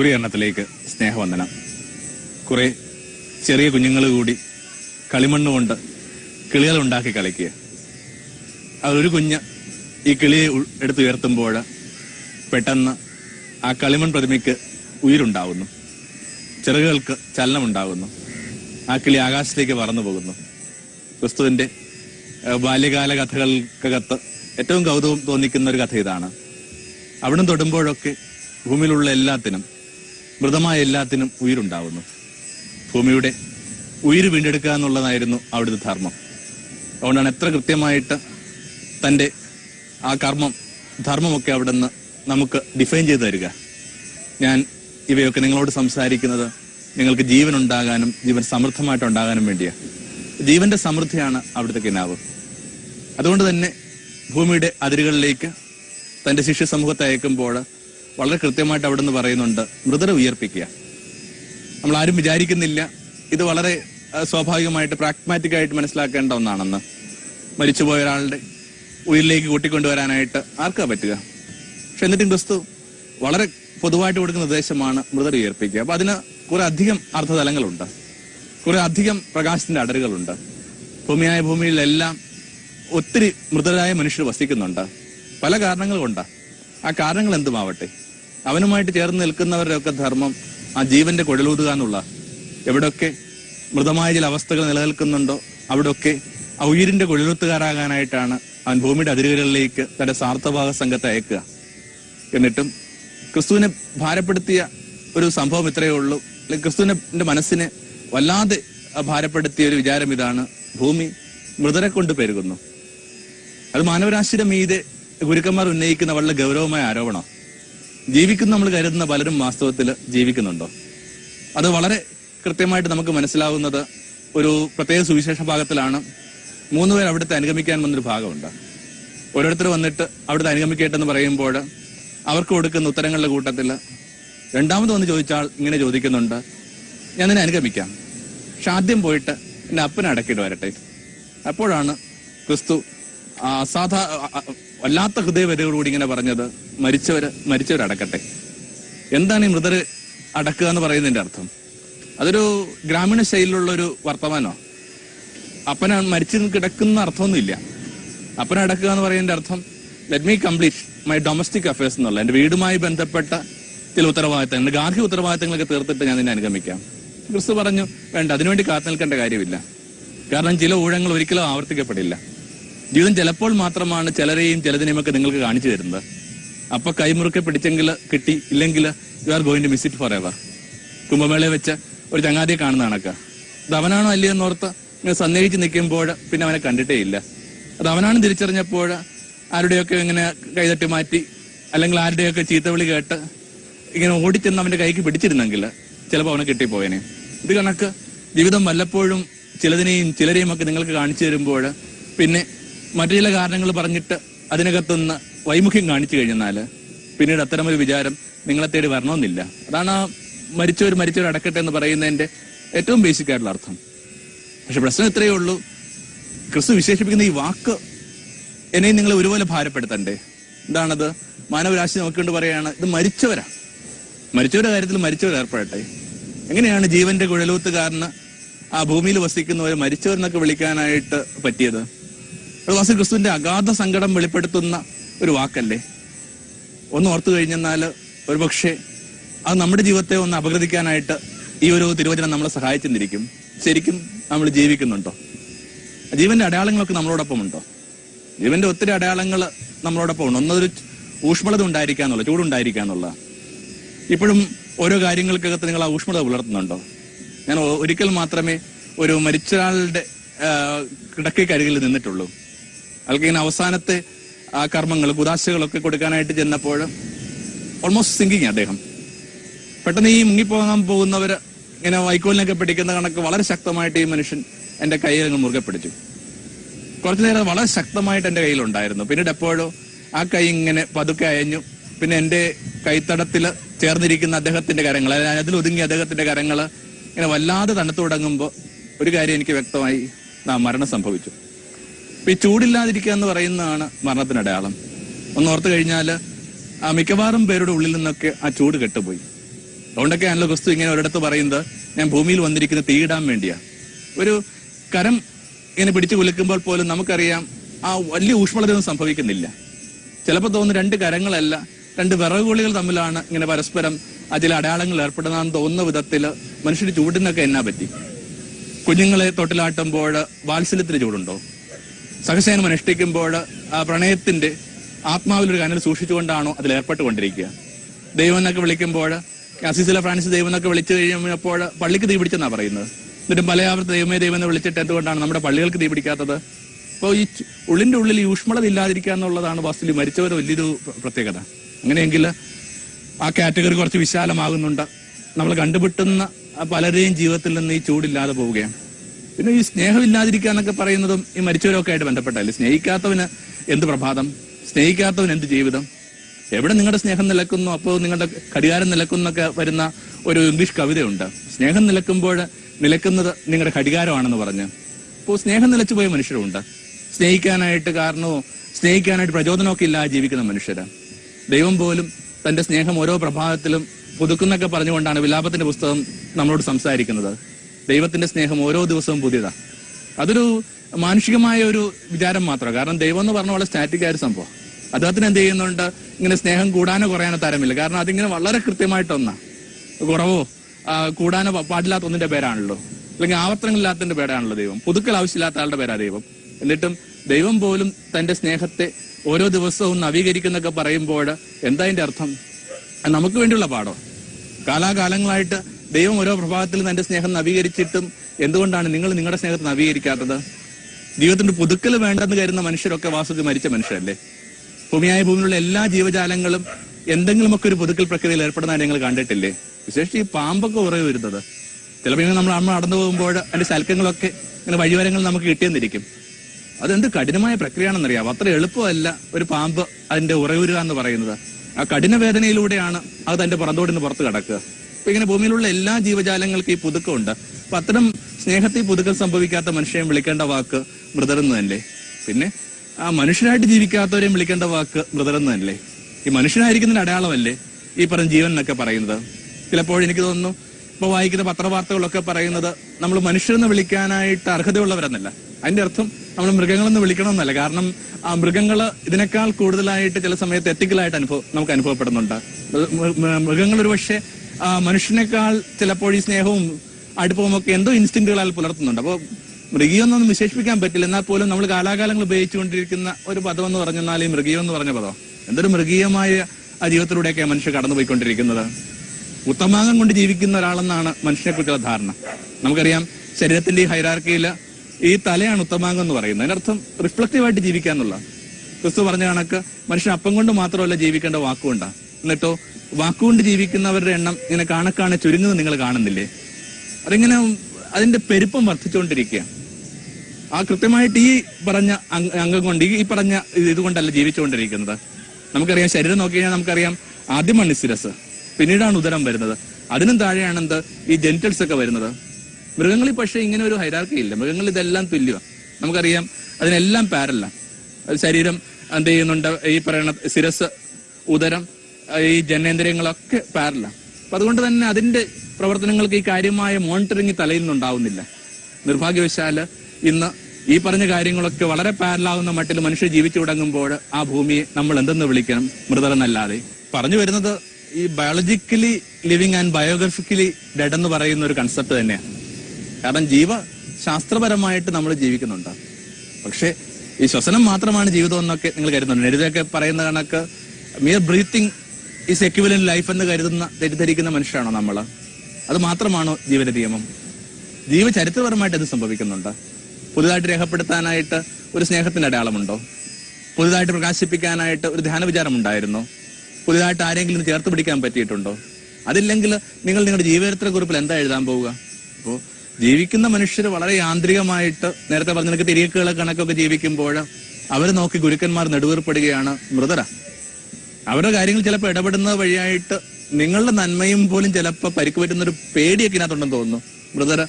ഗുരുകരണത്തിലേക്ക് സ്നേഹവന്ദനം. കുറെ ചെറിയ കുഞ്ഞുങ്ങൾ കൂടി കളിമണ്ണ് കൊണ്ട് കിളികൾ ഉണ്ടാക്കി കളിക്കുക. അതൊരു കുഞ്ഞ് ഈ കിളിയെ എടുത്തുയർത്തുമ്പോൾ പെട്ടെന്ന് ആ കളിമൺ പ്രതിമയ്ക്ക് ഉയിരുണ്ടാവുന്നു. ചിറകുകൾക്ക് ചലനമുണ്ടാകുന്നു ആ കിളി ആകാശത്തേക്ക് പറന്നു പോകുന്നു. ക്രിസ്തുവിന്റെ ബാല്യകാല കഥകൾക്കകത്ത് ഏറ്റവും കൗതുകം തോന്നിക്കുന്ന ഒരു കഥ ഇതാണ്. അവിടം തൊടുമ്പോഴൊക്കെ ഭൂമിയിലുള്ള എല്ലാത്തിനും മൃതമായ എല്ലാത്തിനും ഉயிருണ്ടാവുന്നു. ഭൂമിയുടെ ഉയിര് വീണ്ടെടുക്കുക എന്നുള്ളതായിരുന്നു അവിടുത്തെ ധർമ്മം. അതുകൊണ്ടാണ് എത്ര കൃത്യമായിട്ട് തന്റെ ആ കർമ്മം ധർമ്മമൊക്കെ അവിടുന്ന് നമുക്ക് ഡിഫൈൻ ചെയ്തു തരിക. ഞാൻ ഇവയൊക്കെ നിങ്ങളോട് സംസാരിക്കുന്നത് നിങ്ങൾക്ക് ജീവൻ ഉണ്ടാകാനും ജീവൻ സമൃദ്ധമായിട്ട് ഉണ്ടാകാനും വേണ്ടിയാണ് ജീവന്റെ സമൃദ്ധിയാണ് അവിടുത്തെ കിനാവ്. അതുകൊണ്ട് തന്നെ ഭൂമിയുടെ അതിരുകളിലേക്ക് തന്റെ ശിഷ്യ സമൂഹത്തെ അയക്കുമ്പോൾ വളരെ കൃത്യമായിട്ട് അവിടെ നിന്ന് പറയുന്നുണ്ട് മൃതരെ ഉയർപ്പിക്കുക. നമ്മൾ ആരും വിചാരിക്കുന്നില്ല. ഇത് വളരെ സ്വാഭാവികമായിട്ട് പ്രാഗ്മാറ്റിക് ആയിട്ട് മനസ്സിലാക്കേണ്ട ഒന്നാണെന്ന്. മരിച്ചുപോയ ഒരാളുടെ ഉയരിലേക്ക് കൂട്ടിക്കൊണ്ടുവരാനായിട്ട് ആർക്കാ പറ്റുക? പക്ഷെ എന്നിട്ടും ക്രിസ്തു വളരെ പൊതുവായിട്ട് കൊടുക്കുന്ന നിർദ്ദേശമാണ് മൃതർ ഉയർപ്പിക്കുക. അപ്പൊ അതിന് കുറെ അധികം അർത്ഥതലങ്ങളുണ്ട്. കുറെ അധികം പ്രകാശത്തിന്റെ അടരുകളുണ്ട്. ഭൂമിയായ ഭൂമിയിലെല്ലാം ഒത്തിരി മൃതരായ മനുഷ്യർ വസിക്കുന്നുണ്ട്. പല കാരണങ്ങൾ കൊണ്ടാ ആ കാരണങ്ങൾ എന്തുമാവട്ടെ? അവനുമായിട്ട് ചേർന്ന് നിൽക്കുന്നവരുടെ ഒക്കെ ധർമ്മം ആ ജീവന്റെ കുഴലൂതുക എന്നുള്ള. എവിടൊക്കെ മൃതമായ ചില അവസ്ഥകൾ നിലനിൽക്കുന്നുണ്ടോ അവിടൊക്കെ ആ ഉയിരിന്റെ കുഴലൂത്തുകാരാകാനായിട്ടാണ് അവൻ ഭൂമിയുടെ അതിരുകളിലേക്ക് തന്റെ സാർത്ഥഭാഗ സംഘത്തെ അയക്കുക. എന്നിട്ടും ക്രിസ്തുവിനെ ഭാരപ്പെടുത്തിയ ഒരു സംഭവം ഇത്രയേ ഉള്ളൂ. ക്രിസ്തുവിന്റെ മനസ്സിനെ വല്ലാതെ ഭാരപ്പെടുത്തിയ ഒരു വിചാരം ഇതാണ്. ഭൂമി മൃതരെ കൊണ്ട് പെരുകുന്നു. അത് മാനവരാശിയുടെ മീതെ ഗുരുക്കന്മാർ ഉന്നയിക്കുന്ന വളരെ ഗൗരവമായ ആരോപണം. ജീവിക്കുന്ന നമ്മൾ കരുതുന്ന പലരും വാസ്തവത്തിൽ ജീവിക്കുന്നുണ്ടോ? അത് വളരെ കൃത്യമായിട്ട് നമുക്ക് മനസ്സിലാവുന്നത് ഒരു പ്രത്യേക സുവിശേഷ ഭാഗത്തിലാണ്. മൂന്ന് പേർ അവിടുത്തെ അനുഗമിക്കാൻ വന്നൊരു ഭാഗമുണ്ട്. ഓരോരുത്തർ വന്നിട്ട് അവിടുത്തെ അനുഗമിക്കട്ടെന്ന് പറയുമ്പോൾ അവർക്ക് കൊടുക്കുന്ന ഉത്തരങ്ങളുടെ കൂട്ടത്തിൽ രണ്ടാമത് വന്ന് ചോദിച്ചാൽ ഇങ്ങനെ ചോദിക്കുന്നുണ്ട് ഞാൻ നിന്നെ അനുഗമിക്കാം. പക്ഷെ ആദ്യം പോയിട്ട് എന്നെ അപ്പനെ അടക്കിയിട്ട് വരട്ടെ. അപ്പോഴാണ് ക്രിസ്തു അസാധാ വല്ലാത്ത ഹൃദയവരയോടുകൂടി ഇങ്ങനെ പറഞ്ഞത് മരിച്ചവര് മരിച്ചവരടക്കട്ടെ. എന്താണ് ഈ മൃതര് അടക്കുക എന്ന് പറയുന്നതിന്റെ അർത്ഥം? അതൊരു ഗ്രാമീണ ശൈലിയിലുള്ള ഒരു വർത്തമാനോ അപ്പന മരിച്ചു കിടക്കുന്ന അർത്ഥമൊന്നുമില്ല. അപ്പന അടക്കുക എന്ന് പറയുന്നതിന്റെ അർത്ഥം let me complete my domestic affairs എന്നുള്ള എന്റെ വീടുമായി ബന്ധപ്പെട്ട ചില ഉത്തരവാദിത്തങ്ങൾ ഗാർഹിക ഉത്തരവാദിത്തങ്ങളൊക്കെ തീർത്തിട്ട് ഞാൻ നിന്നെ അനുഗമിക്കാം. ക്രിസ്തു പറഞ്ഞു വേണ്ട അതിനുവേണ്ടി കാത്തു നിൽക്കേണ്ട കാര്യമില്ല. കാരണം ചില ഊഴങ്ങൾ ഒരിക്കലും ആവർത്തിക്കപ്പെടില്ല. ജീവിതം ചിലപ്പോൾ മാത്രമാണ് ചിലരെയും ചിലതിനെയും ഒക്കെ നിങ്ങൾക്ക് കാണിച്ചു തരുന്നത്. അപ്പൊ കൈമുറുക്കെ പിടിച്ചെങ്കിൽ കിട്ടി ഇല്ലെങ്കിൽ you are going to miss it forever കുംഭമേളയെ വെച്ച ഒരു ചങ്ങാതിയെ കാണുന്ന കണക്ക്. അത് അവനാണോ അല്ലയോ എന്നോർത്ത് ഇങ്ങനെ സന്ദേഹിച്ച് നിൽക്കുമ്പോൾ പിന്നെ അവനെ കണ്ടിട്ടേ ഇല്ല. അത് അവനാണ് തിരിച്ചറിഞ്ഞപ്പോൾ ആരുടെയൊക്കെ ഇങ്ങനെ കൈതട്ടി മാറ്റി അല്ലെങ്കിൽ ആരുടെയൊക്കെ ചീത്തവിളി കേട്ട് ഇങ്ങനെ ഓടിച്ചെന്ന് അവന്റെ കൈക്ക് പിടിച്ചിരുന്നെങ്കിൽ ചിലപ്പോൾ അവനെ കിട്ടിപ്പോയനെ. ഇത് കണക്ക് ജീവിതം വല്ലപ്പോഴും ചിലതിനെയും ചിലരെയും ഒക്കെ നിങ്ങൾക്ക് കാണിച്ചു തരുമ്പോൾ പിന്നെ മറ്റു ചില കാരണങ്ങൾ പറഞ്ഞിട്ട് അതിനകത്തുനിന്ന് വൈമുഖ്യം കാണിച്ചു കഴിഞ്ഞാൽ പിന്നീട് അത്തരമൊരു വിചാരം നിങ്ങളെ തേടി വരണമെന്നില്ല. അതാണ് ആ മരിച്ചവർ മരിച്ചവർ അടക്കട്ടെ എന്ന് പറയുന്നതിന്റെ ഏറ്റവും ബേസിക് ആയിട്ടുള്ള അർത്ഥം. പക്ഷെ പ്രശ്നം ഇത്രയേ ഉള്ളൂ. ക്രിസ്തു വിശേഷിപ്പിക്കുന്ന ഈ വാക്ക് എന്നെയും നിങ്ങൾ ഒരുപോലെ ഭാരപ്പെടുത്തണ്ടേ? എന്താണത്? മാനവരാശി നോക്കിക്കൊണ്ട് പറയാണ് ഇത് മരിച്ചവരാ. മരിച്ചവരുടെ കാര്യത്തിൽ മരിച്ചവർ ഏർപ്പെടട്ടെ. എങ്ങനെയാണ് ജീവന്റെ കുഴലൂത്തുകാരന് ആ ഭൂമിയിൽ വസിക്കുന്നവരെ മരിച്ചവരെന്നൊക്കെ വിളിക്കാനായിട്ട് പറ്റിയത്? വാസ്തു ക്രിസ്തുവിന്റെ അഗാധ സങ്കടം വെളിപ്പെടുത്തുന്ന ഒരു വാക്കല്ലേ? ഒന്ന് ഓർത്തു കഴിഞ്ഞെന്നാൽ ഒരുപക്ഷെ അത് നമ്മുടെ ജീവിതത്തെ ഒന്ന് അപഗ്രഥിക്കാനായിട്ട് ഈ ഒരു തിരുവചനം നമ്മളെ സഹായിച്ചെന്നിരിക്കും. ശരിക്കും നമ്മൾ ജീവിക്കുന്നുണ്ടോ? ജീവന്റെ അടയാളങ്ങളൊക്കെ നമ്മളോടൊപ്പം ഉണ്ടോ ജീവന്റെ ഒത്തിരി അടയാളങ്ങൾ നമ്മളോടൊപ്പം ഉണ്ട് ഒന്നൊരു ഊഷ്മളത ഉണ്ടായിരിക്കാന്നുള്ള ചൂടുണ്ടായിരിക്കാന്നുള്ള ഇപ്പോഴും ഓരോ കാര്യങ്ങൾക്കകത്ത് നിങ്ങൾ ആ ഊഷ്മളത പുലർത്തുന്നുണ്ടോ? ഞാൻ ഒരിക്കൽ മാത്രമേ ഒരു മരിച്ചയാളുടെ കിടക്കയ്ക്കരികിൽ നിന്നിട്ടുള്ളൂ. അയാൾക്ക് ഇങ്ങനെ അവസാനത്തെ ആ കർമ്മങ്ങൾ കുതാശകളൊക്കെ കൊടുക്കാനായിട്ട് ചെന്നപ്പോൾ ഓൾമോസ്റ്റ് സിങ്കിങ് അദ്ദേഹം. പെട്ടെന്ന് ഈ മുങ്ങിപ്പോകാൻ പോകുന്നവർ ഇങ്ങനെ വൈക്കോലിനൊക്കെ പിടിക്കുന്ന കണക്ക് വളരെ ശക്തമായിട്ട് ഈ മനുഷ്യൻ എന്റെ കയ്യിൽ അങ്ങ് മുറുകെ പിടിച്ചു. കുറച്ചു നേരം വളരെ ശക്തമായിട്ട് എന്റെ കയ്യിലുണ്ടായിരുന്നു പിന്നീട് എപ്പോഴോ ആ കൈ ഇങ്ങനെ പതുക്കെ അയഞ്ഞു. പിന്നെ എന്റെ കൈത്തടത്തിൽ ചേർന്നിരിക്കുന്ന അദ്ദേഹത്തിന്റെ കരങ്ങൾ അതായത് അതിൽ ഒതുങ്ങിയ അദ്ദേഹത്തിന്റെ കരങ്ങൾ ഇങ്ങനെ വല്ലാതെ തണുത്തു തുടങ്ങുമ്പോ ഒരു കാര്യം എനിക്ക് വ്യക്തമായി നാം മരണം സംഭവിച്ചു. ഈ ചൂടില്ലാതിരിക്കുക എന്ന് പറയുന്നതാണ് മരണത്തിന് അടയാളം ഒന്ന് ഓർത്തു കഴിഞ്ഞാൽ ആ മിക്കവാറും പേരുടെ ഉള്ളിൽ നിന്നൊക്കെ ആ ചൂട് കെട്ടുപോയി. അതുകൊണ്ടൊക്കെയാണല്ലോ ക്രിസ്തു ഇങ്ങനെ ഒരിടത്ത് പറയുന്നത് ഞാൻ ഭൂമിയിൽ വന്നിരിക്കുന്ന തീയിടാൻ വേണ്ടിയാ. ഒരു കരം ഇങ്ങനെ പിടിച്ചു കുലുക്കുമ്പോൾ പോലും നമുക്കറിയാം ആ വലിയ ഊഷ്മളതയൊന്നും സംഭവിക്കുന്നില്ല. ചിലപ്പോൾ തോന്നുന്നു രണ്ട് കരങ്ങളല്ല രണ്ട് വിറകുകളികൾ തമ്മിലാണ് ഇങ്ങനെ പരസ്പരം അതിൽ അടയാളങ്ങൾ ഏർപ്പെടുന്നതെന്ന് തോന്നുന്ന വിധത്തിൽ മനുഷ്യർ ചൂടിനൊക്കെ എന്നാ പറ്റി? കുഞ്ഞുങ്ങളെ തൊട്ടിലാട്ടുമ്പോൾ വാത്സല്യത്തിന് ചൂടുണ്ടോ? സഹസേനം അനുഷ്ഠിക്കുമ്പോൾ ആ പ്രണയത്തിന്റെ ആത്മാവിലൊരു കനൽ സൂക്ഷിച്ചുകൊണ്ടാണോ അതിൽ ഏർപ്പെട്ടുകൊണ്ടിരിക്കുക? ദൈവം എന്നൊക്കെ വിളിക്കുമ്പോൾ അസീസില ഫ്രാൻസിസ് ദൈവം എന്നൊക്കെ വിളിച്ചു കഴിഞ്ഞപ്പോൾ പള്ളിക്ക് തീ പിടിച്ചെന്നാണ് പറയുന്നത്. എന്നിട്ടും പലയാവർത്ത് ദൈവമേ ദൈവം എന്ന് വിളിച്ചിട്ട് എന്തുകൊണ്ടാണ് നമ്മുടെ പള്ളികൾക്ക് തീ പിടിക്കാത്തത്? അപ്പോൾ ഈ ഉള്ളിന്റെ ഉള്ളിൽ ഊഷ്മളത ഇല്ലാതിരിക്കുക എന്നുള്ളതാണ് വാസ്തുവിൽ മരിച്ചവർ വലിയൊരു പ്രത്യേകത. അങ്ങനെയെങ്കിൽ ആ കാറ്റഗറി കുറച്ച് വിശാലമാകുന്നുണ്ട്. നമ്മൾ കണ്ടുപിട്ടുന്ന പലരെയും ജീവിതത്തിൽ നിന്ന് ഈ ചൂടില്ലാതെ പോവുകയാണ്. പിന്നെ ഈ സ്നേഹമില്ലാതിരിക്കുക എന്നൊക്കെ പറയുന്നതും ഈ മരിച്ചവരൊക്കെ ആയിട്ട് ബന്ധപ്പെട്ടല്ലേ സ്നേഹിക്കാത്തവന് എന്ത് പ്രഭാതം? സ്നേഹിക്കാത്തവന് എന്ത് ജീവിതം? എവിടെ നിങ്ങളുടെ സ്നേഹം നിലക്കുന്നു? അപ്പോൾ നിങ്ങളുടെ ഘടികാരം നിലക്കുന്നൊക്കെ വരുന്ന ഒരു ഇംഗ്ലീഷ് കവിതയുണ്ട്. സ്നേഹം നിലക്കുമ്പോൾ നിലക്കുന്നത് നിങ്ങളുടെ ഘടികാരമാണെന്ന് പറഞ്ഞ്. അപ്പോൾ സ്നേഹം നിലച്ചു പോയ മനുഷ്യരുണ്ട് സ്നേഹിക്കാനായിട്ട് കാരണമോ സ്നേഹിക്കാനായിട്ട് പ്രചോദനമൊക്കെ ഇല്ലാതെ ജീവിക്കുന്ന മനുഷ്യര്. ദൈവം പോലും തന്റെ സ്നേഹം ഓരോ പ്രഭാതത്തിലും പുതുക്കുന്നൊക്കെ പറഞ്ഞുകൊണ്ടാണ് വിലാപത്തിന്റെ പുസ്തകം നമ്മളോട് സംസാരിക്കുന്നത്. ദൈവത്തിന്റെ സ്നേഹം ഓരോ ദിവസവും പുതിയതാ. അതൊരു മാനുഷികമായ ഒരു വിചാരം മാത്രമാണ്. കാരണം ദൈവം എന്ന് പറഞ്ഞ വളരെ സ്റ്റാറ്റിക് ആയ സംഭവം. അദ്ദേഹത്തിന് എന്ത് ചെയ്യുന്നുണ്ട്? ഇങ്ങനെ സ്നേഹം കൂടാനോ കുറയാനോ തരമില്ല. കാരണം അതിങ്ങനെ വളരെ കൃത്യമായിട്ടൊന്നാ. കുറവോ? കൂടാനോ പാടില്ലാത്ത ഒന്നിന്റെ പേരാണല്ലോ. അല്ലെങ്കിൽ ആവർത്തനങ്ങളില്ലാത്തതിന്റെ പേരാണല്ലോ ദൈവം. പുതുക്കൽ ആവശ്യമില്ലാത്ത ആളുടെ പേരാ ദൈവം. എന്നിട്ടും ദൈവം പോലും തന്റെ സ്നേഹത്തെ ഓരോ ദിവസവും നവീകരിക്കുന്നൊക്കെ പറയുമ്പോൾ എന്താ അതിന്റെ അർത്ഥം? നമുക്ക് വേണ്ടിയുള്ള പാഠം. കാലാകാലങ്ങളായിട്ട് ദൈവം ഓരോ പ്രഭാതത്തിലും തന്റെ സ്നേഹം നവീകരിച്ചിട്ടും എന്തുകൊണ്ടാണ് നിങ്ങൾ നിങ്ങളുടെ സ്നേഹത്തെ നവീകരിക്കാത്തത്? ജീവിതത്തിന്റെ പുതുക്കൽ വേണ്ടെന്ന് കരുതുന്ന മനുഷ്യരൊക്കെ വാസ്തുവിൽ മരിച്ച മനുഷ്യരല്ലേ? ഭൂമിയായ ഭൂമിയിലുള്ള എല്ലാ ജീവജാലങ്ങളും എന്തെങ്കിലുമൊക്കെ ഒരു പുതുക്കൽ പ്രക്രിയയിൽ ഏർപ്പെടുന്നതായി നിങ്ങൾ കണ്ടിട്ടില്ലേ? വിശേഷിച്ച് ഈ പാമ്പൊക്കെ ഉറവ് വരുന്നത്. ചിലപ്പോൾ ഇങ്ങനെ നമ്മൾ അമ്മ നടന്നു പോകുമ്പോൾ അതിന്റെ ശൽക്കങ്ങളൊക്കെ ഇങ്ങനെ വഴിവരങ്ങൾ നമുക്ക് കിട്ടിയെന്നിരിക്കും. അതെന്ത് കഠിനമായ പ്രക്രിയയാണെന്നറിയാം അത്ര എളുപ്പമല്ല ഒരു പാമ്പ് അതിന്റെ ഉറയുരുക എന്ന് പറയുന്നത്. ആ കഠിന വേദനയിലൂടെയാണ് അത് തന്റെ പുറന്തോടിന് പുറത്ത് കിടക്കുക. ഇങ്ങനെ ഭൂമിയിലുള്ള എല്ലാ ജീവജാലങ്ങൾക്കും ഈ പുതുക്കമുണ്ട്. അപ്പൊ അത്തരം സ്നേഹത്തിൽ പുതുക്കം സംഭവിക്കാത്ത മനുഷ്യനെ വിളിക്കേണ്ട വാക്ക് മൃതരെന്ന് തന്നെ. പിന്നെ ആ മനുഷ്യരായിട്ട് ജീവിക്കാത്തവരെയും വിളിക്കേണ്ട വാക്ക് മൃതരെന്ന് തന്നെ. ഈ മനുഷ്യനായിരിക്കുന്നതിന്റെ അടയാളമല്ലേ ഈ പറഞ്ഞ ജീവൻ എന്നൊക്കെ പറയുന്നത്? ചിലപ്പോൾ എനിക്ക് തോന്നുന്നു ഇപ്പൊ വായിക്കുന്ന പത്രവാർത്തകളൊക്കെ പറയുന്നത് നമ്മൾ മനുഷ്യരെന്ന് വിളിക്കാനായിട്ട് അർഹതയുള്ളവരെന്നല്ല. അതിന്റെ അർത്ഥം നമ്മൾ മൃഗങ്ങളെന്ന് വിളിക്കണമെന്നല്ല. കാരണം ആ മൃഗങ്ങൾ ഇതിനേക്കാൾ കൂടുതലായിട്ട് ചില സമയത്ത് എത്തിക്കലായിട്ട് അനുഭവം നമുക്ക് അനുഭവപ്പെടുന്നുണ്ട്. മൃഗങ്ങൾ ഒരു പക്ഷേ മനുഷ്യനേക്കാൾ ചിലപ്പോൾ ഈ സ്നേഹവും അടുപ്പവും ഒക്കെ എന്തോ ഇൻസ്റ്റിങ്റ്റുകളാൽ പുലർത്തുന്നുണ്ട്. അപ്പോൾ മൃഗീയൊന്നും വിശേഷിപ്പിക്കാൻ പറ്റില്ല. എന്നാൽ പോലും നമ്മൾ കാലാകാലങ്ങൾ ഉപയോഗിച്ചുകൊണ്ടിരിക്കുന്ന ഒരു പദം എന്ന് പറഞ്ഞാൽ ഈ മൃഗീയം എന്ന് പറഞ്ഞ പദം. എന്തൊരു മൃഗീയമായ ആ ജീവിതത്തിലൂടെയൊക്കെയാണ് മനുഷ്യർ കടന്നുപോയിക്കൊണ്ടിരിക്കുന്നത്. ഉത്തമാംഗം കൊണ്ട് ജീവിക്കുന്ന ഒരാളെന്നാണ് മനുഷ്യനെ കുറിച്ചുള്ള ധാരണ. നമുക്കറിയാം ശരീരത്തിന്റെ ഈ ഹൈറാർക്കിയിൽ ഈ തലയാണ് ഉത്തമാംഗം എന്ന് പറയുന്നത്. അതിനർത്ഥം റിഫ്ലക്റ്റീവായിട്ട് ജീവിക്കുക എന്നുള്ള ക്രിസ്തു പറഞ്ഞ കണക്ക് മനുഷ്യൻ അപ്പം കൊണ്ട് മാത്രമല്ല ജീവിക്കേണ്ട വാക്കുകൊണ്ടാണ്. എന്നിട്ടോ വാക്കുകൊണ്ട് ജീവിക്കുന്നവരുടെ എണ്ണം ഇങ്ങനെ കാണക്കാണെ ചുരുങ്ങുന്നത് നിങ്ങൾ കാണുന്നില്ലേ? അതിങ്ങനെ അതിന്റെ പെരുപ്പം വർദ്ധിച്ചുകൊണ്ടിരിക്കുക ആ കൃത്യമായിട്ട് ഈ പറഞ്ഞ അംഗ- കൊണ്ട് ഈ പറഞ്ഞ ഇതുകൊണ്ടല്ല ജീവിച്ചുകൊണ്ടിരിക്കുന്നത്. നമുക്കറിയാം ശരീരം നോക്കി കഴിഞ്ഞാൽ നമുക്കറിയാം ആദ്യമാണ് ശിരസ് പിന്നീടാണ് ഉദരം വരുന്നത്. അതിനും താഴെയാണ് എന്ത്? ഈ ജെനിറ്റൽസ് ഒക്കെ വരുന്നത്. മൃഗങ്ങളിൽ പക്ഷേ ഇങ്ങനെ ഒരു ഹൈരാർക്കി ഇല്ല. മൃഗങ്ങളിൽ ഇതെല്ലാം തുല്യമാണ്. നമുക്കറിയാം അതിനെല്ലാം പാരല്ല ശരീരം എന്ത് ചെയ്യുന്നുണ്ട്? ഈ പറയുന്ന ശിരസ് ഉദരം ഈ ജനേന്ദ്രിയങ്ങളൊക്കെ പാരല അപ്പൊ അതുകൊണ്ട് തന്നെ അതിന്റെ പ്രവർത്തനങ്ങൾക്ക് ഈ കാര്യമായ മോണിറ്ററിംഗ് തലയിൽ നിന്നുണ്ടാവുന്നില്ല. നിർഭാഗ്യവശാൽ ഇന്ന് ഈ പറഞ്ഞ കാര്യങ്ങളൊക്കെ വളരെ പാരലാവുന്ന മട്ടിൽ മനുഷ്യർ ജീവിച്ചു തുടങ്ങുമ്പോൾ ആ ഭൂമിയെ നമ്മൾ എന്തെന്ന് വിളിക്കണം? മൃതരെന്നല്ലാതെ പറഞ്ഞു വരുന്നത് ഈ biologically living and biographically dead എന്ന് പറയുന്ന ഒരു കൺസെപ്റ്റ് തന്നെയാണ്. കാരണം ജീവ ശാസ്ത്രപരമായിട്ട് നമ്മൾ ജീവിക്കുന്നുണ്ട്. പക്ഷേ ഈ ശ്വസനം മാത്രമാണ് ജീവിതം എന്നൊക്കെ നിങ്ങൾ കരുതുന്നുണ്ട്. എഴുതൊക്കെ പറയുന്ന കണക്ക് mere breathing is equivalent life എന്ന് കരുതുന്ന തെറ്റിദ്ധരിക്കുന്ന മനുഷ്യരാണോ നമ്മൾ അത് മാത്രമാണോ ജീവന നിയമം? ജീവചരിത്രപരമായിട്ട് ഇത് സംഭവിക്കുന്നുണ്ട്? പുതുതായിട്ട് രേഖപ്പെടുത്താനായിട്ട് ഒരു സ്നേഹത്തിന്റെ അടയാളമുണ്ടോ? പുതുതായിട്ട് പ്രകാശിപ്പിക്കാനായിട്ട് ഒരു ധ്യാന വിചാരം ഉണ്ടായിരുന്നോ? പുതുതായിട്ട് ആരെങ്കിലും ചേർത്ത് പിടിക്കാൻ പറ്റിയിട്ടുണ്ടോ? അതില്ലെങ്കിൽ നിങ്ങൾ നിങ്ങളുടെ ജീവചരിത്ര കുറിപ്പിൽ എന്താ എഴുതാൻ പോവുക? അപ്പോ ജീവിക്കുന്ന മനുഷ്യർ വളരെ യാന്ത്രികമായിട്ട് നേരത്തെ പറഞ്ഞ തിരിയക്കുകളെ കണക്കൊക്കെ ജീവിക്കുമ്പോൾ അവർ നോക്കി ഗുരുക്കന്മാർ നെടുവേർപ്പെടുകയാണ് മൃതര. അവരുടെ കാര്യങ്ങൾ ചിലപ്പോൾ ഇടപെടുന്ന വഴിയായിട്ട് നിങ്ങളുടെ നന്മയും പോലും ചിലപ്പോൾ പരിക്ക് പറ്റുന്ന ഒരു പേടിയൊക്കെ ഇതിനകത്തുണ്ടെന്ന് തോന്നുന്നു. മൃതര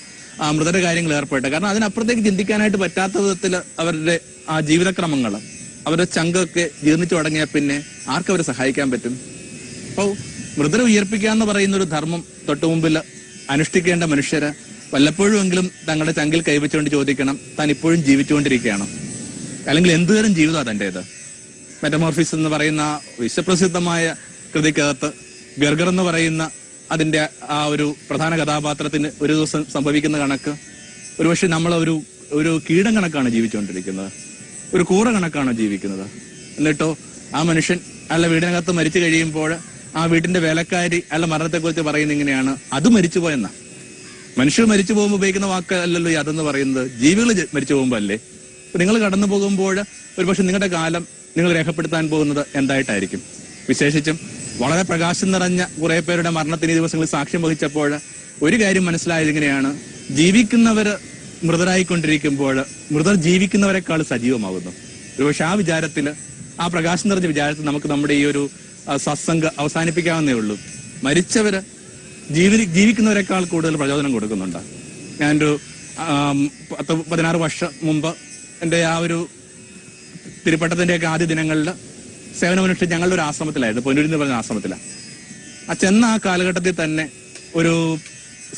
ആ മൃതര കാര്യങ്ങൾ ഏർപ്പെട്ട് കാരണം അതിനപ്പുറത്തേക്ക് ചിന്തിക്കാനായിട്ട് പറ്റാത്ത വിധത്തിൽ അവരുടെ ആ ജീവിതക്രമങ്ങൾ അവരുടെ ചങ്കൊക്കെ ജീർണിച്ചു തുടങ്ങിയ പിന്നെ ആർക്കവരെ സഹായിക്കാൻ പറ്റും? അപ്പോൾ മൃതരെ ഉയർപ്പിക്കുക എന്ന് പറയുന്ന ഒരു ധർമ്മം തൊട്ടു മുമ്പിൽ അനുഷ്ഠിക്കേണ്ട മനുഷ്യര് വല്ലപ്പോഴുമെങ്കിലും തങ്ങളുടെ ചങ്കിൽ കൈവച്ചുകൊണ്ട് ചോദിക്കണം താൻ ഇപ്പോഴും ജീവിച്ചുകൊണ്ടിരിക്കുകയാണ്? അല്ലെങ്കിൽ എന്തുതരം ജീവിതമാണ് തന്റേത്? മെറ്റമോർഫിസ് എന്ന് പറയുന്ന വിശ്വപ്രസിദ്ധമായ കൃതിക്കകത്ത് ഗർഗർ എന്ന് പറയുന്ന അതിന്റെ ആ ഒരു പ്രധാന കഥാപാത്രത്തിന് ഒരു ദിവസം സംഭവിക്കുന്ന കണക്ക്. ഒരുപക്ഷെ നമ്മൾ ഒരു ഒരു കീടം കണക്കാണ് ജീവിച്ചുകൊണ്ടിരിക്കുന്നത്. ഒരു കൂറ കണക്കാണ് ജീവിക്കുന്നത്. എന്നിട്ടോ ആ മനുഷ്യൻ അല്ല വീടിനകത്ത് മരിച്ചു കഴിയുമ്പോൾ ആ വീട്ടിന്റെ വേലക്കാരി അല്ല മരണത്തെക്കുറിച്ച് പറയുന്നത് ഇങ്ങനെയാണ്. അത് മരിച്ചുപോയെന്ന? മനുഷ്യർ മരിച്ചു പോകുമ്പോൾ ഉപയോഗിക്കുന്ന വാക്കല്ലല്ലോ ഈ അതെന്ന് പറയുന്നത്. ജീവികൾ മരിച്ചു പോകുമ്പോൾ അല്ലേ? നിങ്ങൾ കടന്നു പോകുമ്പോൾ ഒരുപക്ഷെ നിങ്ങളുടെ കാലം നിങ്ങൾ രേഖപ്പെടുത്താൻ പോകുന്നത് എന്തായിട്ടായിരിക്കും? വിശേഷിച്ചും വളരെ പ്രകാശം നിറഞ്ഞ കുറെ പേരുടെ മരണത്തിന് ഈ ദിവസങ്ങളിൽ സാക്ഷ്യം വഹിച്ചപ്പോൾ ഒരു കാര്യം മനസ്സിലായത് ഇങ്ങനെയാണ് ജീവിക്കുന്നവര് മൃതരായിക്കൊണ്ടിരിക്കുമ്പോൾ മൃതർ ജീവിക്കുന്നവരെക്കാൾ സജീവമാകുന്നു. ഒരുപക്ഷെ ആ വിചാരത്തിൽ ആ പ്രകാശം നിറഞ്ഞ വിചാരത്തിൽ നമുക്ക് നമ്മുടെ ഈ ഒരു സത്സംഗ അവസാനിപ്പിക്കാവുന്നേ ഉള്ളൂ. മരിച്ചവര് ജീവി ജീവിക്കുന്നവരെക്കാൾ കൂടുതൽ പ്രചോദനം കൊടുക്കുന്നുണ്ട്. ഞാനൊരു പത്ത് പതിനാറ് വർഷം മുമ്പ് എന്റെ ആ ഒരു തിരുപ്പട്ടത്തിന്റെയൊക്കെ ആദ്യ ദിനങ്ങളിൽ സേവനമനുഷ്ഠിച്ച് ഞങ്ങളുടെ ഒരു ആശ്രമത്തിലായിരുന്നു. പൊന്നൂരി എന്ന് പറഞ്ഞ ആശ്രമത്തിലാണ് ആ ചെന്ന ആ കാലഘട്ടത്തിൽ തന്നെ ഒരു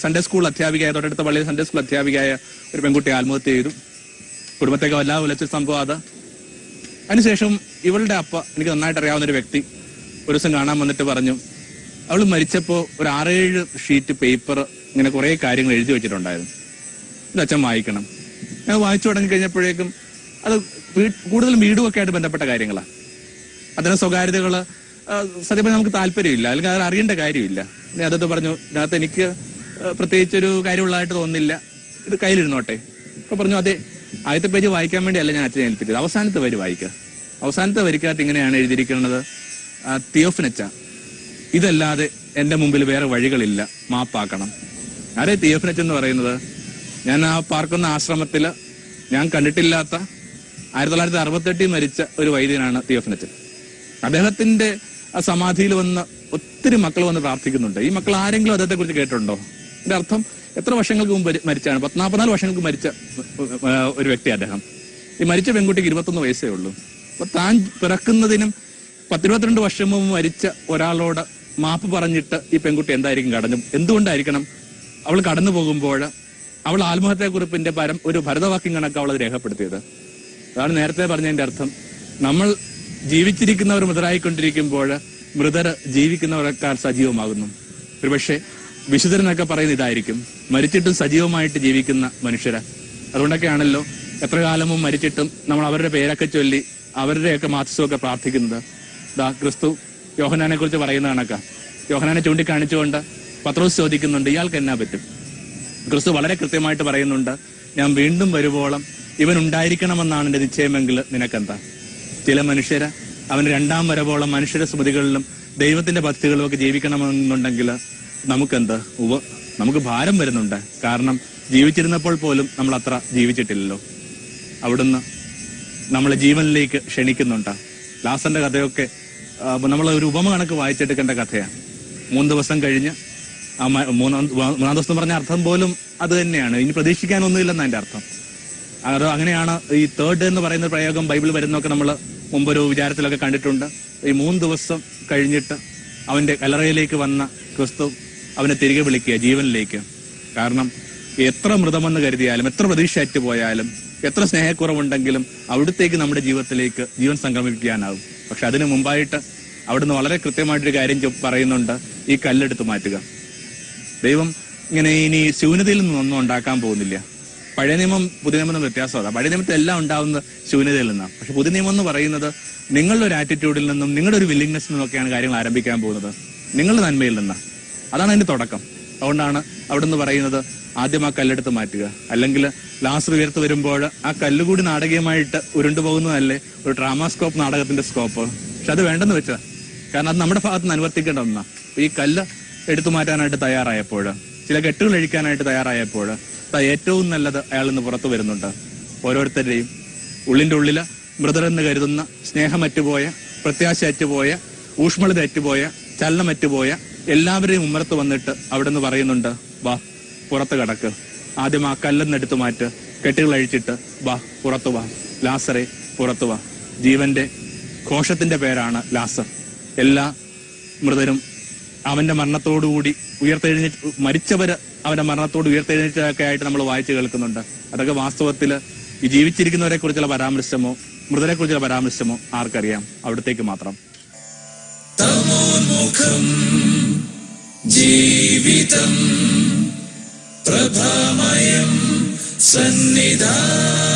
സൺഡേ സ്കൂൾ അധ്യാപികയായ തൊട്ടടുത്ത പള്ളിയിൽ സൺഡേ സ്കൂൾ അധ്യാപികയായ ഒരു പെൺകുട്ടി ആത്മഹത്യ ചെയ്തു. കുടുംബത്തേക്ക് വല്ലാതെ വിളിച്ച സംഭവം അത്. അതിനുശേഷം ഇവളുടെ അപ്പ എനിക്ക് നന്നായിട്ട് അറിയാവുന്ന ഒരു വ്യക്തി ഒരു ദിവസം കാണാൻ വന്നിട്ട് പറഞ്ഞു അവൾ മരിച്ചപ്പോൾ ഒരു ആറേഴ് ഷീറ്റ് പേപ്പർ ഇങ്ങനെ കുറേ കാര്യങ്ങൾ എഴുതി വെച്ചിട്ടുണ്ടായിരുന്നു. ഇത് അച്ഛൻ വായിക്കണം. ഞാൻ വായിച്ചു തുടങ്ങി കഴിഞ്ഞപ്പോഴേക്കും അത് കൂടുതലും വീടുമൊക്കെ ആയിട്ട് ബന്ധപ്പെട്ട കാര്യങ്ങളാണ് അതിന് സ്വകാര്യതകൾ സത്യം നമുക്ക് താല്പര്യമില്ല. അല്ലെങ്കിൽ അത് അറിയേണ്ട കാര്യമില്ല. അതൊക്കെ പറഞ്ഞു ഇതിനകത്ത് എനിക്ക് പ്രത്യേകിച്ച് ഒരു കാര്യമുള്ളതായിട്ട് തോന്നുന്നില്ല. ഇത് കയ്യിലിരുന്നോട്ടെ. അപ്പൊ പറഞ്ഞു അതെ ആദ്യത്തെ പേജ് വായിക്കാൻ വേണ്ടിയല്ല ഞാൻ അച്ഛനെ ഏൽപ്പിച്ചത്. അവസാനത്തെ വരി വായിക്കുക അവസാനത്തെ വരിക്കകത്ത് ഇങ്ങനെയാണ് എഴുതിയിരിക്കുന്നത്. തിയോഫിനച്ച. ഇതല്ലാതെ എന്റെ മുമ്പിൽ വേറെ വഴികളില്ല. മാപ്പാക്കണം. ആരെ തിയോഫിനച്ച് എന്ന് പറയുന്നത്? ഞാൻ ആ പാർക്കുന്ന ആശ്രമത്തിൽ ഞാൻ കണ്ടിട്ടില്ലാത്ത ആയിരത്തി തൊള്ളായിരത്തി അറുപത്തെട്ടിൽ മരിച്ച ഒരു വൈദ്യനാണ് തിയോഫനച്ചൻ അദ്ദേഹത്തിന്റെ ആ സമാധിയിൽ വന്ന് ഒത്തിരി മക്കൾ വന്ന് പ്രാർത്ഥിക്കുന്നുണ്ട്. ഈ മക്കൾ ആരെങ്കിലും അദ്ദേഹത്തെ കുറിച്ച് കേട്ടിട്ടുണ്ടോ? എന്റെ അർത്ഥം എത്ര വർഷങ്ങൾക്ക് മുമ്പ് മരിച്ചാണ്? പത്നാപ്പതിനാല് വർഷങ്ങൾക്ക് മരിച്ച ഒരു വ്യക്തി അദ്ദേഹം. ഈ മരിച്ച പെൺകുട്ടിക്ക് ഇരുപത്തൊന്ന് വയസ്സേ ഉള്ളൂ. അപ്പൊ താൻ പിറക്കുന്നതിനും പത്തിരുപത്തിരണ്ട് വർഷം മുമ്പ് മരിച്ച ഒരാളോട് മാപ്പ് പറഞ്ഞിട്ട് ഈ പെൺകുട്ടി എന്തായിരിക്കും കടഞ്ഞു എന്തുകൊണ്ടായിരിക്കണം? അവൾ കടന്നു പോകുമ്പോൾ അവൾ ആത്മഹത്യാക്കുറിപ്പിന്റെ പരം ഒരു ഭരതവാക്യം കണക്ക് അവൾ രേഖപ്പെടുത്തിയത്. അതാണ് നേരത്തെ പറഞ്ഞതിന്റെ അർത്ഥം. നമ്മൾ ജീവിച്ചിരിക്കുന്നവർ മൃതരായിക്കൊണ്ടിരിക്കുമ്പോൾ മൃതർ ജീവിക്കുന്നവരൊക്കെ സജീവമാകുന്നു. ഒരുപക്ഷെ വിശുദ്ധരെന്നൊക്കെ പറയുന്ന ഇതായിരിക്കും. മരിച്ചിട്ടും സജീവമായിട്ട് ജീവിക്കുന്ന മനുഷ്യര്. അതുകൊണ്ടൊക്കെയാണല്ലോ എത്ര കാലമും മരിച്ചിട്ടും നമ്മൾ അവരുടെ പേരൊക്കെ ചൊല്ലി അവരുടെയൊക്കെ മാധ്യസ്ഥമൊക്കെ പ്രാർത്ഥിക്കുന്നത്. ദാ ക്രിസ്തു യോഹനാനെ കുറിച്ച് പറയുന്ന കണക്കാ. യോഹനാനെ ചൂണ്ടിക്കാണിച്ചുകൊണ്ട് പത്രോസ് ചോദിക്കുന്നുണ്ട് ഇയാൾക്ക് എന്നാ പറ്റും? ക്രിസ്തു വളരെ കൃത്യമായിട്ട് പറയുന്നുണ്ട് ഞാൻ വീണ്ടും വരുവോളം ഇവൻ ഉണ്ടായിരിക്കണമെന്നാണ് എന്റെ നിശ്ചയമെങ്കിൽ നിനക്കെന്താ? ചില മനുഷ്യര് അവൻ രണ്ടാം വരവോളം മനുഷ്യരുടെ സ്മൃതികളിലും ദൈവത്തിന്റെ ഭക്തികളിലും ഒക്കെ ജീവിക്കണമെന്നുണ്ടെങ്കിൽ നമുക്കെന്ത്? ഉവ നമുക്ക് ഭാരം വരുന്നുണ്ട്. കാരണം ജീവിച്ചിരുന്നപ്പോൾ പോലും നമ്മൾ അത്ര ജീവിച്ചിട്ടില്ലല്ലോ. അവിടുന്ന് നമ്മളെ ജീവനിലേക്ക് ക്ഷണിക്കുന്നുണ്ട്. ലാസന്റെ കഥയൊക്കെ നമ്മൾ ഒരു ഉപമ കണക്ക് വായിച്ചെടുക്കേണ്ട കഥയാണ്. മൂന്ന് ദിവസം കഴിഞ്ഞ് മൂന്നാം മൂന്നാം ദിവസം പറഞ്ഞ അർത്ഥം പോലും അത് തന്നെയാണ്. ഇനി പ്രതീക്ഷിക്കാനൊന്നുമില്ലെന്ന് അതിന്റെ അർത്ഥം. അത് അങ്ങനെയാണ് ഈ തേർഡ് എന്ന് പറയുന്ന പ്രയോഗം ബൈബിൾ വരുന്നൊക്കെ നമ്മൾ മുമ്പൊരു വിചാരത്തിലൊക്കെ കണ്ടിട്ടുണ്ട്. ഈ മൂന്ന് ദിവസം കഴിഞ്ഞിട്ട് അവന്റെ കലറയിലേക്ക് വന്ന ക്രിസ്തു അവനെ തിരികെ വിളിക്കുക ജീവനിലേക്ക്. കാരണം എത്ര മൃതമെന്ന് കരുതിയാലും എത്ര പ്രതീക്ഷ പോയാലും എത്ര സ്നേഹക്കുറവുണ്ടെങ്കിലും അവിടത്തേക്ക് നമ്മുടെ ജീവിതത്തിലേക്ക് ജീവൻ സംക്രമിപ്പിക്കാനാവും പക്ഷെ അതിനു മുമ്പായിട്ട് അവിടുന്ന് വളരെ കൃത്യമായിട്ടൊരു കാര്യം പറയുന്നുണ്ട്. ഈ കല്ലെടുത്ത് മാറ്റുക. ദൈവം ഇങ്ങനെ ഇനി ശൂന്യതയിൽ നിന്നൊന്നും ഉണ്ടാക്കാൻ പോകുന്നില്ല. പഴയ നിയമം പുതിയ നിയമം തമ്മിൽ വ്യത്യാസം അതാ പഴയ നിയമത്തിൽ എല്ലാം ഉണ്ടാവുന്ന ശൂന്യതയിൽ നിന്നാണ്. പക്ഷെ പുതിയ നിയമം എന്ന് പറയുന്നത് നിങ്ങളുടെ ഒരു ആറ്റിറ്റ്യൂഡിൽ നിന്നും നിങ്ങളുടെ ഒരു വില്ലിങ്നെസ് നിന്നൊക്കെയാണ് കാര്യങ്ങൾ ആരംഭിക്കാൻ പോകുന്നത്. നിങ്ങളുടെ നന്മയിൽ നിന്നാണ്. അതാണ് അതിന്റെ തുടക്കം. അതുകൊണ്ടാണ് അവിടെ നിന്ന് പറയുന്നത് ആദ്യം ആ കല്ലെടുത്ത് മാറ്റുക. അല്ലെങ്കിൽ ലാസ്റ്റ് ഉയർത്ത് വരുമ്പോൾ ആ കല്ലുകൂടി നാടകീയമായിട്ട് ഉരുണ്ടുപോകുന്നതല്ലേ ഒരു ഡ്രാമാസ്കോപ്പ് നാടകത്തിന്റെ സ്കോപ്പ് പക്ഷെ അത് വേണ്ടെന്ന് വെച്ചാൽ കാരണം അത് നമ്മുടെ ഭാഗത്ത് നിന്ന് അനുവർത്തിക്കേണ്ട ഒന്നാണ്. ഈ കല്ല് എടുത്തു മാറ്റാനായിട്ട് തയ്യാറായപ്പോൾ ചില കെട്ടുകൾ അഴിക്കാനായിട്ട് തയ്യാറായപ്പോൾ ഏറ്റവും നല്ലത് അയാൾ നിന്ന് പുറത്തു വരുന്നുണ്ട്. ഓരോരുത്തരുടെയും ഉള്ളിന്റെ ഉള്ളിൽ മൃതരെന്ന് കരുതുന്ന സ്നേഹമറ്റുപോയ പ്രത്യാശ അറ്റുപോയ ഊഷ്മളത അറ്റുപോയ ചലനമറ്റുപോയ എല്ലാവരെയും ഉമ്മറത്ത് വന്നിട്ട് അവിടെ നിന്ന് പറയുന്നുണ്ട് വാ പുറത്ത് കടക്ക്. ആദ്യം ആ കല്ലെന്ന് എടുത്തു മാറ്റ്. കെട്ടുകൾ അഴിച്ചിട്ട് വാ പുറത്തു വാ. ലാസറെ പുറത്തു വാ. ജീവന്റെ ഘോഷത്തിന്റെ പേരാണ് ലാസർ. എല്ലാ മൃതരും അവന്റെ മരണത്തോടുകൂടി ഉയർത്തെഴുന്നേറ്റ് മരിച്ചവര് അവന്റെ മരണത്തോട് ഉയർത്തെഴുന്നേറ്റൊക്കെ ആയിട്ട് നമ്മൾ വായിച്ചു കേൾക്കുന്നുണ്ട്. അതൊക്കെ വാസ്തവത്തിൽ ഈ ജീവിച്ചിരിക്കുന്നവരെ കുറിച്ചുള്ള പരാമർശമോ മൃതരെ കുറിച്ചുള്ള പരാമർശമോ ആർക്കറിയാം. അവിടത്തേക്ക് മാത്രം. ജീവിതം പ്രഭാമയം സന്നിധാനം